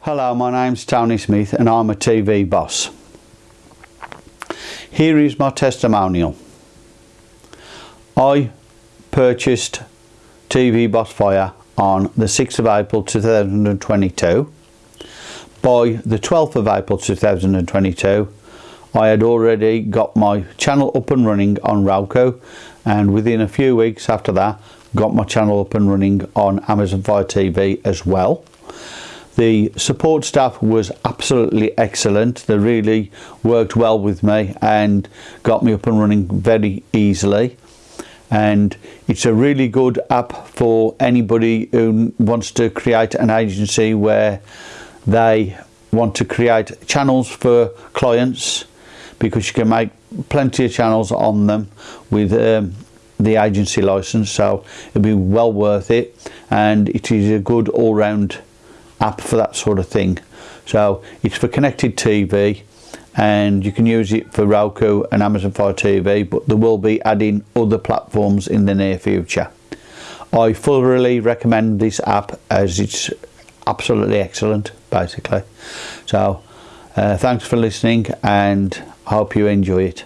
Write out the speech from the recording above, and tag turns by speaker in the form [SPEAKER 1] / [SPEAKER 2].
[SPEAKER 1] Hello, my name's Tony Smith and I'm a TV boss. Here is my testimonial. I purchased TV Boss Fire on the 6th of April 2022. By the 12th of April 2022 I had already got my channel up and running on Roku and within a few weeks after that got my channel up and running on Amazon Fire TV as well. The support staff was absolutely excellent. They really worked well with me and got me up and running very easily. And it's a really good app for anybody who wants to create an agency where they want to create channels for clients because you can make plenty of channels on them with um, the agency license so it'll be well worth it and it is a good all-round app for that sort of thing. So it's for connected TV and you can use it for Roku and Amazon Fire TV but there will be adding other platforms in the near future. I thoroughly recommend this app as it's absolutely excellent basically. So uh, thanks for listening and hope you enjoy it